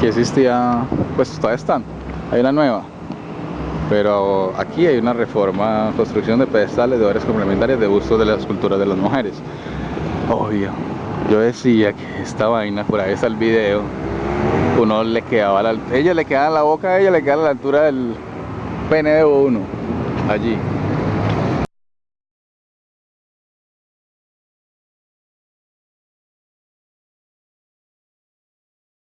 aquí existía, pues todavía están, hay una nueva, pero aquí hay una reforma, construcción de pedestales de obras complementarias de uso de las culturas de las mujeres. Obvio, yo decía que esta vaina, por ahí está el video, uno le quedaba, la, ella le quedaba la boca, a ella le quedaba a la altura del pene de uno, allí.